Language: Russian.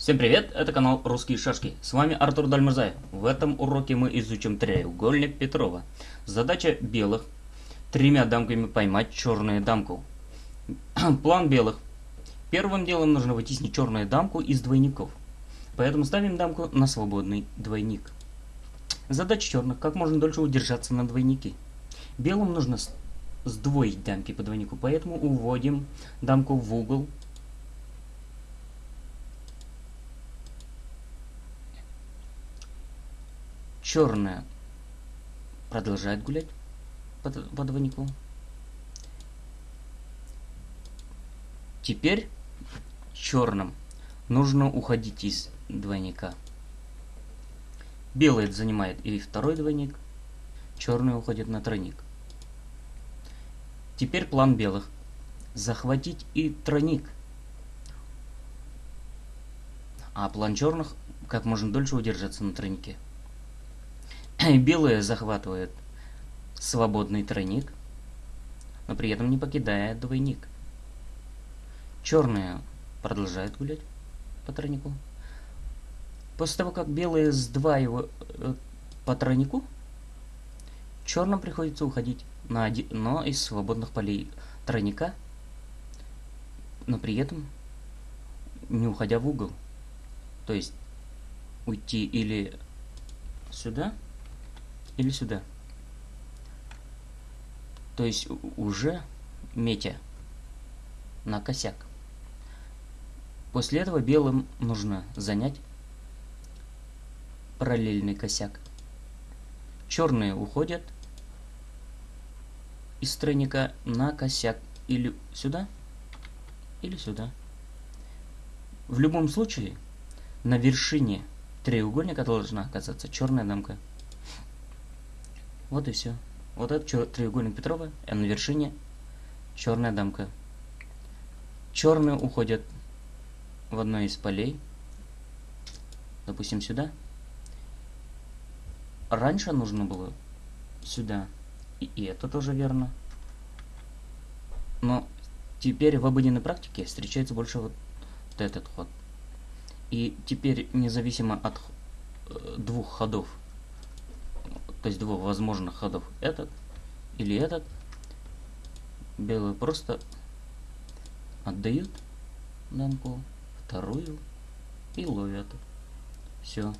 Всем привет, это канал Русские Шашки. С вами Артур Дальмурзаев. В этом уроке мы изучим треугольник Петрова. Задача белых тремя дамками поймать черную дамку. План белых. Первым делом нужно вытеснить черную дамку из двойников. Поэтому ставим дамку на свободный двойник. Задача черных. Как можно дольше удержаться на двойнике. Белым нужно сдвоить дамки по двойнику, поэтому уводим дамку в угол Черная продолжает гулять по, по двойнику. Теперь черным нужно уходить из двойника. Белый занимает и второй двойник, черный уходит на тройник. Теперь план белых. Захватить и тройник. А план черных как можно дольше удержаться на тройнике. Белые захватывают свободный тройник, но при этом не покидая двойник. Черные продолжают гулять по тройнику. После того, как белые сдваивают э, по тройнику, черным приходится уходить на одно из свободных полей тройника, но при этом не уходя в угол. То есть уйти или сюда, или сюда. То есть уже метя на косяк. После этого белым нужно занять параллельный косяк. Черные уходят из тройника на косяк или сюда, или сюда. В любом случае, на вершине треугольника должна оказаться черная дамка. Вот и все. Вот этот треугольник Петрова, а на вершине черная дамка. Черные уходят в одно из полей. Допустим, сюда. Раньше нужно было сюда. И, и это тоже верно. Но теперь в обыденной практике встречается больше вот этот ход. И теперь, независимо от э, двух ходов, то есть двух возможных ходов, этот или этот, белые просто отдают дамку, вторую и ловят. Все.